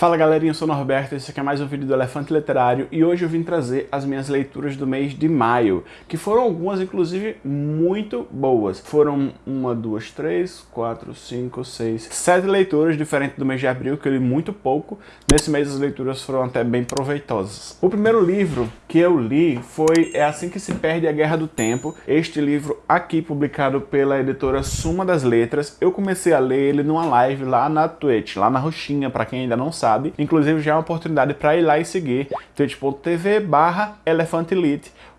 Fala galerinha, eu sou o Norberto, esse aqui é mais um vídeo do Elefante Literário e hoje eu vim trazer as minhas leituras do mês de maio, que foram algumas, inclusive, muito boas. Foram uma, duas, três, quatro, cinco, seis, sete leituras, diferente do mês de abril, que eu li muito pouco. Nesse mês as leituras foram até bem proveitosas. O primeiro livro que eu li foi É Assim Que Se Perde a Guerra do Tempo, este livro aqui publicado pela editora Suma das Letras. Eu comecei a ler ele numa live lá na Twitch, lá na roxinha, para quem ainda não sabe. Inclusive já é uma oportunidade para ir lá e seguir twitch.tv barra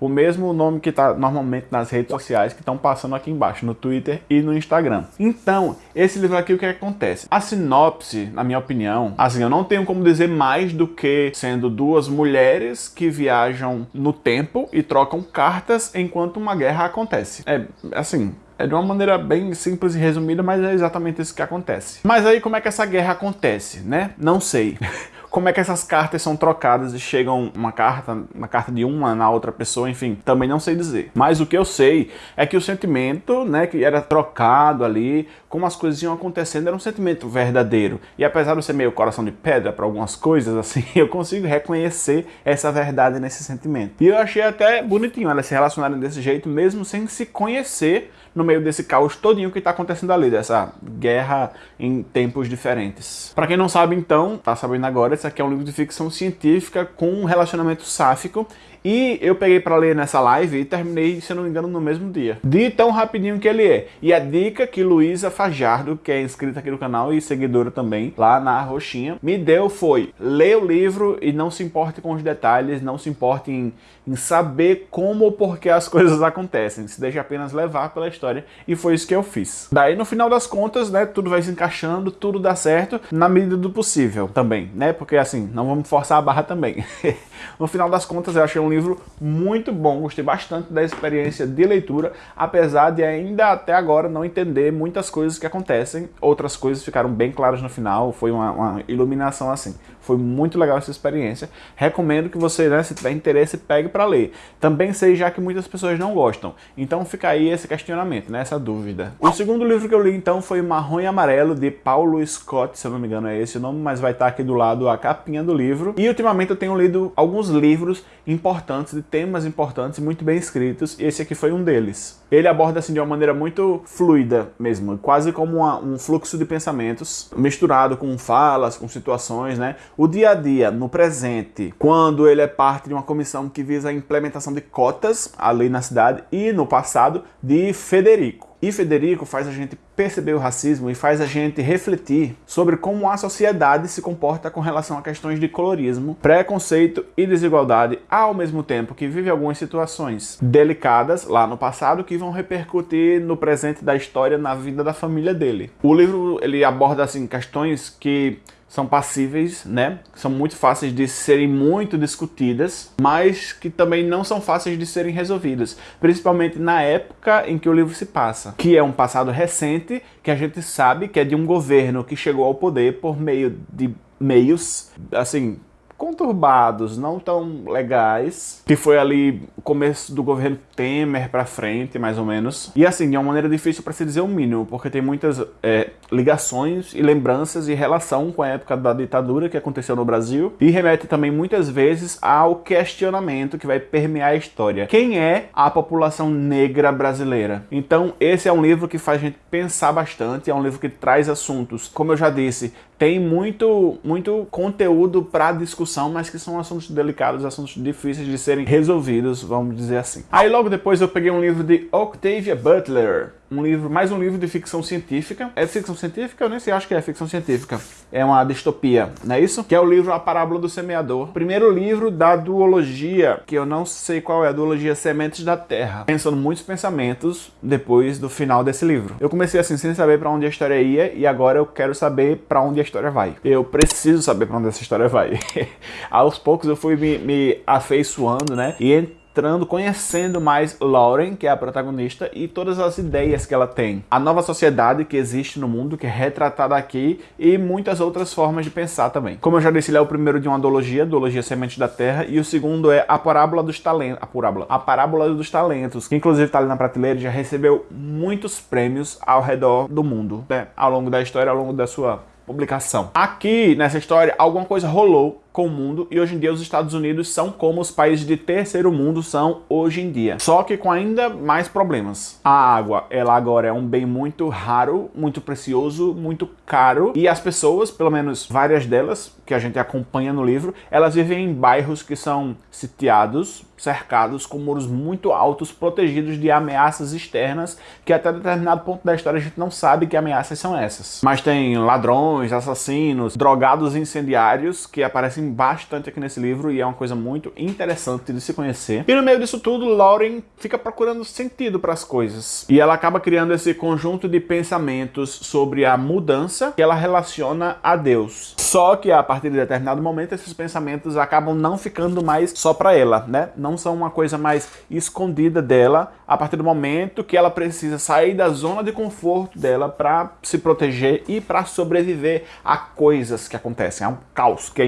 o mesmo nome que está normalmente nas redes sociais que estão passando aqui embaixo, no Twitter e no Instagram. Então, esse livro aqui, o que acontece? A sinopse, na minha opinião, assim, eu não tenho como dizer mais do que sendo duas mulheres que viajam no tempo e trocam cartas enquanto uma guerra acontece. É, assim, é de uma maneira bem simples e resumida, mas é exatamente isso que acontece. Mas aí como é que essa guerra acontece, né? Não sei. como é que essas cartas são trocadas e chegam uma carta, uma carta de uma na outra pessoa, enfim, também não sei dizer. Mas o que eu sei é que o sentimento, né, que era trocado ali, como as coisas iam acontecendo, era um sentimento verdadeiro. E apesar de ser meio coração de pedra para algumas coisas, assim, eu consigo reconhecer essa verdade nesse sentimento. E eu achei até bonitinho elas se relacionarem desse jeito, mesmo sem se conhecer no meio desse caos todinho que está acontecendo ali, dessa guerra em tempos diferentes. Para quem não sabe, então, tá sabendo agora, esse aqui é um livro de ficção científica com um relacionamento sáfico e eu peguei para ler nessa live e terminei, se não me engano, no mesmo dia. De tão rapidinho que ele é. E a dica que Luísa Fajardo, que é inscrita aqui no canal e seguidora também, lá na roxinha, me deu foi, ler o livro e não se importe com os detalhes, não se importe em, em saber como ou por que as coisas acontecem. Se deixa apenas levar pela história. E foi isso que eu fiz. Daí, no final das contas, né, tudo vai se encaixando, tudo dá certo, na medida do possível também, né? Porque assim, não vamos forçar a barra também. no final das contas, eu achei um livro muito bom, gostei bastante da experiência de leitura, apesar de ainda até agora não entender muitas coisas que acontecem, outras coisas ficaram bem claras no final, foi uma, uma iluminação assim. Foi muito legal essa experiência. Recomendo que você, né, se tiver interesse, pegue para ler. Também sei já que muitas pessoas não gostam, então fica aí esse questionamento, né, essa dúvida. O segundo livro que eu li então foi Marrom e Amarelo, de Paulo Scott, se eu não me engano é esse o nome, mas vai estar aqui do lado a capinha do livro. E ultimamente eu tenho lido alguns livros importantes, de temas importantes, muito bem escritos, e esse aqui foi um deles. Ele aborda assim de uma maneira muito fluida mesmo, quase como uma, um fluxo de pensamentos, misturado com falas, com situações, né? O dia a dia, no presente, quando ele é parte de uma comissão que visa a implementação de cotas ali na cidade, e no passado, de Federico. E Federico faz a gente perceber o racismo e faz a gente refletir sobre como a sociedade se comporta com relação a questões de colorismo, preconceito e desigualdade, ao mesmo tempo que vive algumas situações delicadas lá no passado que vão repercutir no presente da história na vida da família dele. O livro ele aborda assim questões que são passíveis, né? São muito fáceis de serem muito discutidas, mas que também não são fáceis de serem resolvidas, principalmente na época em que o livro se passa, que é um passado recente, que a gente sabe que é de um governo que chegou ao poder por meio de meios, assim, conturbados, não tão legais, que foi ali o começo do governo Temer para frente, mais ou menos. E assim, de uma maneira difícil para se dizer o mínimo, porque tem muitas é, ligações e lembranças e relação com a época da ditadura que aconteceu no Brasil, e remete também muitas vezes ao questionamento que vai permear a história. Quem é a população negra brasileira? Então, esse é um livro que faz a gente pensar bastante, é um livro que traz assuntos, como eu já disse, tem muito, muito conteúdo para discussão, mas que são assuntos delicados, assuntos difíceis de serem resolvidos, vamos dizer assim. Aí logo depois eu peguei um livro de Octavia Butler, um livro, mais um livro de ficção científica. É ficção científica? Eu nem sei, acho que é ficção científica. É uma distopia, não é isso? Que é o livro A Parábola do Semeador. Primeiro livro da duologia, que eu não sei qual é, a duologia Sementes da Terra. Pensando muitos pensamentos depois do final desse livro. Eu comecei assim, sem saber para onde a história ia, e agora eu quero saber para onde a história vai. Eu preciso saber para onde essa história vai. Aos poucos eu fui me, me afeiçoando, né? E conhecendo mais Lauren, que é a protagonista, e todas as ideias que ela tem. A nova sociedade que existe no mundo, que é retratada aqui, e muitas outras formas de pensar também. Como eu já disse, ele é o primeiro de uma duologia, duologia Semente da Terra, e o segundo é a Parábola dos Talentos, a Parábola, a Parábola dos Talentos, que inclusive está ali na prateleira já recebeu muitos prêmios ao redor do mundo, né? ao longo da história, ao longo da sua publicação. Aqui, nessa história, alguma coisa rolou com o mundo e hoje em dia os Estados Unidos são como os países de terceiro mundo são hoje em dia. Só que com ainda mais problemas. A água, ela agora é um bem muito raro, muito precioso, muito caro e as pessoas, pelo menos várias delas, que a gente acompanha no livro, elas vivem em bairros que são sitiados, cercados com muros muito altos, protegidos de ameaças externas, que até determinado ponto da história a gente não sabe que ameaças são essas. Mas tem ladrões, assassinos, drogados incendiários que aparecem bastante aqui nesse livro e é uma coisa muito interessante de se conhecer. E no meio disso tudo, Lauren fica procurando sentido para as coisas. E ela acaba criando esse conjunto de pensamentos sobre a mudança que ela relaciona a Deus. Só que a partir de determinado momento, esses pensamentos acabam não ficando mais só para ela, né? Não são uma coisa mais escondida dela a partir do momento que ela precisa sair da zona de conforto dela para se proteger e para sobreviver a coisas que acontecem, a um caos que é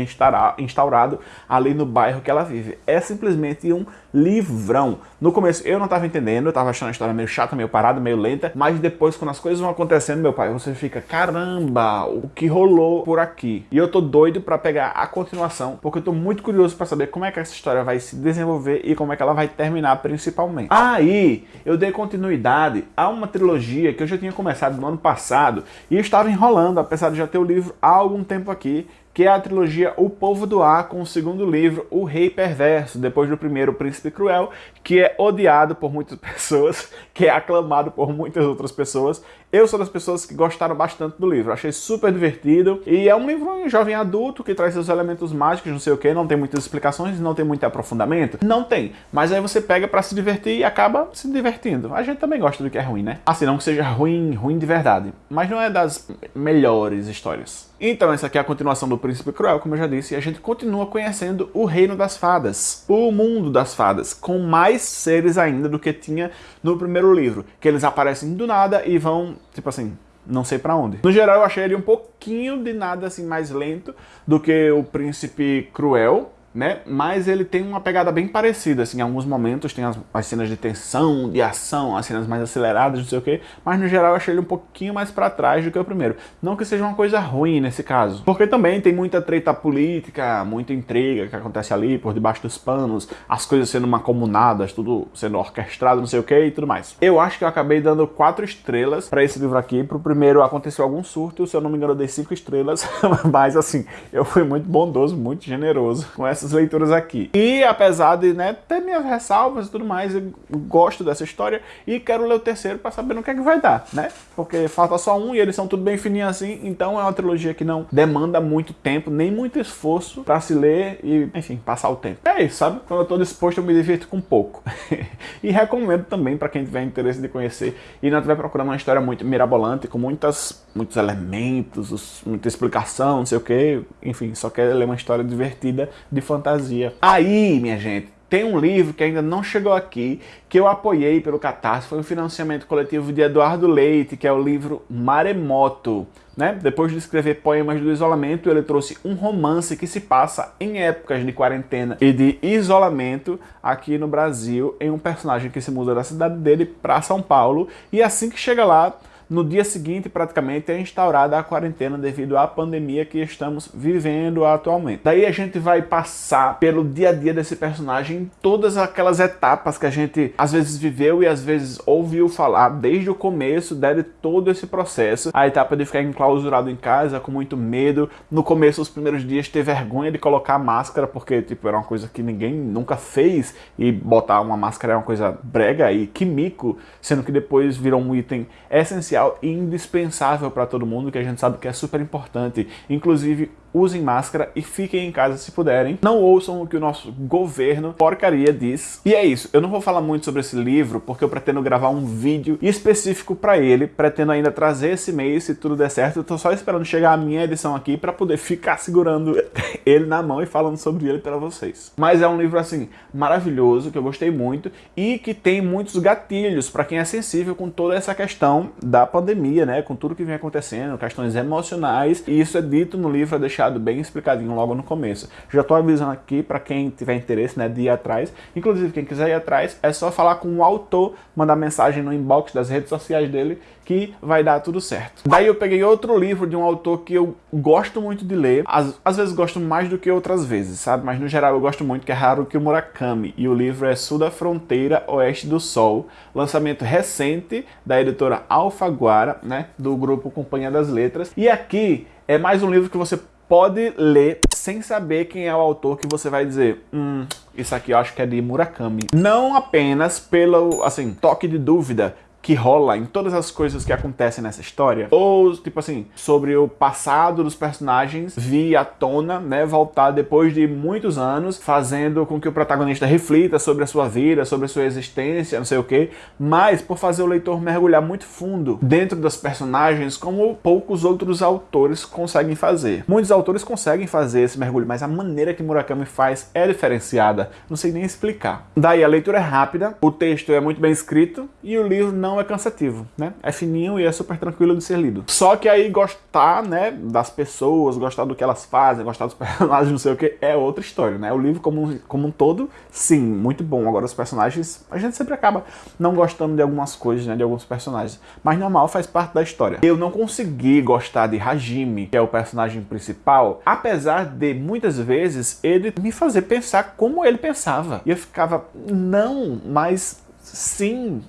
instaurado ali no bairro que ela vive. É simplesmente um livrão. No começo eu não estava entendendo, eu estava achando a história meio chata, meio parada, meio lenta, mas depois quando as coisas vão acontecendo, meu pai, você fica, caramba, o que rolou por aqui? E eu tô doido para pegar a continuação, porque eu tô muito curioso para saber como é que essa história vai se desenvolver e como é que ela vai terminar principalmente. Aí, eu dei continuidade a uma trilogia que eu já tinha começado no ano passado e estava enrolando, apesar de já ter o livro há algum tempo aqui, que é a trilogia O Povo do Ar, com o segundo livro, O Rei Perverso, depois do primeiro, O Príncipe Cruel, que é odiado por muitas pessoas, que é aclamado por muitas outras pessoas. Eu sou das pessoas que gostaram bastante do livro, achei super divertido, e é um livro jovem adulto que traz seus elementos mágicos, não sei o que, não tem muitas explicações, não tem muito aprofundamento, não tem, mas aí você pega para se divertir e acaba se divertindo. A gente também gosta do que é ruim, né? Assim, não que seja ruim, ruim de verdade, mas não é das melhores histórias. Então essa aqui é a continuação do Príncipe Cruel, como eu já disse, e a gente continua conhecendo o Reino das Fadas, o mundo das fadas, com mais seres ainda do que tinha no primeiro livro, que eles aparecem do nada e vão, tipo assim, não sei para onde. No geral eu achei ele um pouquinho de nada assim mais lento do que o Príncipe Cruel, né? Mas ele tem uma pegada bem parecida, assim, em alguns momentos tem as, as, cenas de tensão, de ação, as cenas mais aceleradas, não sei o que, mas no geral eu achei ele um pouquinho mais para trás do que o primeiro. Não que seja uma coisa ruim nesse caso, porque também tem muita treta política, muita intriga que acontece ali por debaixo dos panos, as coisas sendo macomunadas, tudo sendo orquestrado, não sei o que e tudo mais. Eu acho que eu acabei dando quatro estrelas para esse livro aqui, pro primeiro aconteceu algum surto, se eu não me engano eu dei cinco estrelas, mas assim, eu fui muito bondoso, muito generoso com essa essas leituras aqui. E apesar de né, ter minhas ressalvas e tudo mais, eu gosto dessa história e quero ler o terceiro para saber no que é que vai dar, né? Porque falta só um e eles são tudo bem fininhos assim, então é uma trilogia que não demanda muito tempo, nem muito esforço para se ler e, enfim, passar o tempo. É isso, sabe? Quando eu tô disposto eu me divirto com pouco. e recomendo também para quem tiver interesse de conhecer e não estiver procurando uma história muito mirabolante, com muitas, muitos elementos, muita explicação, não sei o que, enfim, só quer ler uma história divertida de fantasia. Aí, minha gente, tem um livro que ainda não chegou aqui, que eu apoiei pelo Catarse, foi um financiamento coletivo de Eduardo Leite, que é o livro Maremoto. Né? Depois de escrever Poemas do Isolamento, ele trouxe um romance que se passa em épocas de quarentena e de isolamento aqui no Brasil, em um personagem que se muda da cidade dele para São Paulo, e assim que chega lá, no dia seguinte, praticamente, é instaurada a quarentena devido à pandemia que estamos vivendo atualmente. Daí a gente vai passar pelo dia a dia desse personagem, todas aquelas etapas que a gente às vezes viveu e às vezes ouviu falar desde o começo, deve todo esse processo. A etapa de ficar enclausurado em casa com muito medo. No começo, os primeiros dias, ter vergonha de colocar máscara, porque tipo, era uma coisa que ninguém nunca fez e botar uma máscara é uma coisa brega e químico, sendo que depois virou um item essencial essencial e indispensável para todo mundo, que a gente sabe que é super importante. Inclusive, usem máscara e fiquem em casa se puderem. Não ouçam o que o nosso governo porcaria diz. E é isso, eu não vou falar muito sobre esse livro porque eu pretendo gravar um vídeo específico para ele, pretendo ainda trazer esse mês se tudo der certo. Eu tô só esperando chegar a minha edição aqui para poder ficar segurando ele na mão e falando sobre ele para vocês. Mas é um livro assim maravilhoso que eu gostei muito e que tem muitos gatilhos para quem é sensível com toda essa questão da pandemia, né, com tudo que vem acontecendo, questões emocionais. E isso é dito no livro, é deixado deixado bem explicadinho logo no começo. Já tô avisando aqui para quem tiver interesse né, de ir atrás. Inclusive, quem quiser ir atrás, é só falar com o autor, mandar mensagem no inbox das redes sociais dele que vai dar tudo certo. Daí eu peguei outro livro de um autor que eu gosto muito de ler, às, às vezes gosto mais do que outras vezes, sabe? Mas no geral eu gosto muito, que é Haruki Murakami, e o livro é Sul da Fronteira, Oeste do Sol, lançamento recente da editora Alfaguara, né, do grupo Companhia das Letras, e aqui é mais um livro que você pode ler sem saber quem é o autor que você vai dizer, hum, isso aqui eu acho que é de Murakami. Não apenas pelo, assim, toque de dúvida, que rola em todas as coisas que acontecem nessa história, ou, tipo assim, sobre o passado dos personagens vir à tona, né, voltar depois de muitos anos, fazendo com que o protagonista reflita sobre a sua vida, sobre a sua existência, não sei o que, mas por fazer o leitor mergulhar muito fundo dentro das personagens, como poucos outros autores conseguem fazer. Muitos autores conseguem fazer esse mergulho, mas a maneira que Murakami faz é diferenciada, não sei nem explicar. Daí a leitura é rápida, o texto é muito bem escrito e o livro não não é cansativo, né? É fininho e é super tranquilo de ser lido. Só que aí gostar, né, das pessoas, gostar do que elas fazem, gostar dos personagens, não sei o que, é outra história, né? O livro como um, como um todo, sim, muito bom. Agora os personagens, a gente sempre acaba não gostando de algumas coisas, né, de alguns personagens. Mas normal, faz parte da história. Eu não consegui gostar de Hajime, que é o personagem principal, apesar de muitas vezes ele me fazer pensar como ele pensava. E eu ficava, não, mas sim,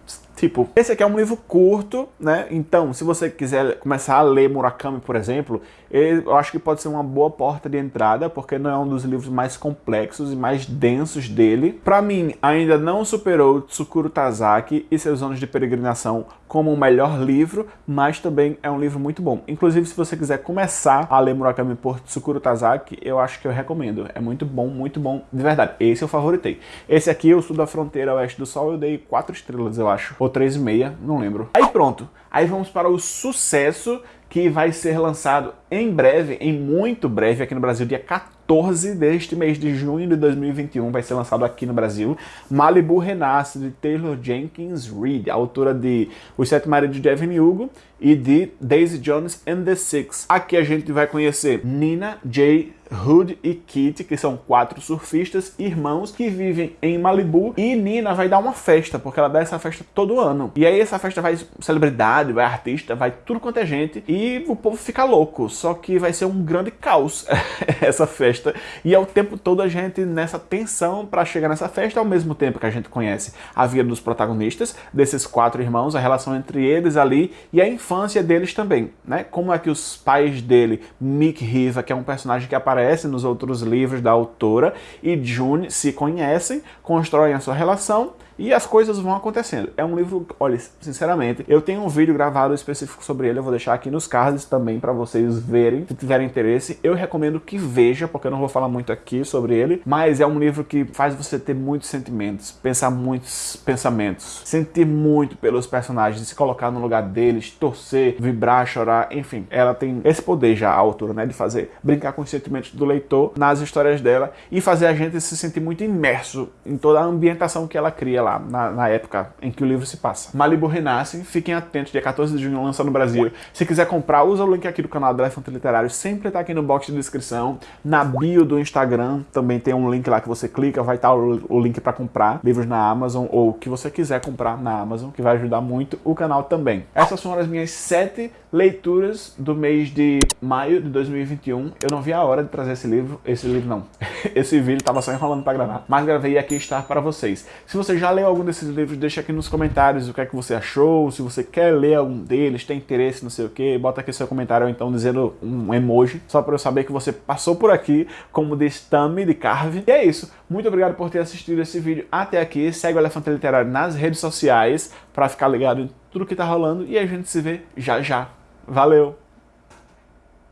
Tipo, esse aqui é um livro curto, né? Então, se você quiser começar a ler Murakami, por exemplo, eu acho que pode ser uma boa porta de entrada, porque não é um dos livros mais complexos e mais densos dele. Para mim, ainda não superou Tsukuru Tazaki e seus anos de peregrinação como o melhor livro, mas também é um livro muito bom. Inclusive, se você quiser começar a ler Murakami por Tsukuru Tazaki, eu acho que eu recomendo. É muito bom, muito bom, de verdade. Esse eu favoritei. Esse aqui, eu Sul da Fronteira Oeste do Sol, eu dei 4 estrelas, eu acho. Ou 3,5, não lembro. Aí pronto. Aí vamos para o sucesso que vai ser lançado em breve, em muito breve, aqui no Brasil, dia 14 deste mês de junho de 2021, vai ser lançado aqui no Brasil, Malibu Renasce, de Taylor Jenkins Reid, autora de Os Sete Maridos de Evan Hugo e de Daisy Jones and the Six. Aqui a gente vai conhecer Nina J. Hood e Kitty, que são quatro surfistas irmãos que vivem em Malibu. E Nina vai dar uma festa, porque ela dá essa festa todo ano. E aí essa festa vai celebridade, vai artista, vai tudo quanto é gente. E o povo fica louco. Só que vai ser um grande caos essa festa. E é o tempo todo a gente nessa tensão para chegar nessa festa, ao mesmo tempo que a gente conhece a vida dos protagonistas, desses quatro irmãos, a relação entre eles ali e a infância deles também, né? Como é que os pais dele, Mick Riva, que é um personagem que aparece aparece nos outros livros da autora, e June se conhecem, constroem a sua relação e as coisas vão acontecendo. É um livro, olha, sinceramente, eu tenho um vídeo gravado específico sobre ele, eu vou deixar aqui nos cards também para vocês verem, se tiverem interesse. Eu recomendo que veja, porque eu não vou falar muito aqui sobre ele, mas é um livro que faz você ter muitos sentimentos, pensar muitos pensamentos, sentir muito pelos personagens, se colocar no lugar deles, torcer, vibrar, chorar, enfim. Ela tem esse poder já, a autora, né, de fazer, brincar com os sentimentos do leitor nas histórias dela e fazer a gente se sentir muito imerso em toda a ambientação que ela cria lá, na, na, época em que o livro se passa. Malibu Renasce, fiquem atentos, dia 14 de junho lança no Brasil. Se quiser comprar, usa o link aqui do canal do Elefante Literário, sempre tá aqui no box de descrição. Na bio do Instagram também tem um link lá que você clica, vai estar o, o link para comprar livros na Amazon ou o que você quiser comprar na Amazon, que vai ajudar muito o canal também. Essas foram as minhas sete leituras do mês de maio de 2021. Eu não vi a hora de trazer esse livro, esse livro não, esse vídeo tava só enrolando para gravar, mas gravei aqui está para vocês. Se você já leu algum desses livros, deixa aqui nos comentários o que é que você achou, se você quer ler algum deles, tem interesse, não sei o que, bota aqui seu comentário ou então dizendo um emoji, só para eu saber que você passou por aqui, como diz Tami de Carve. E é isso, muito obrigado por ter assistido esse vídeo até aqui, segue o Elefante Literário nas redes sociais para ficar ligado em tudo que tá rolando e a gente se vê já já. Valeu!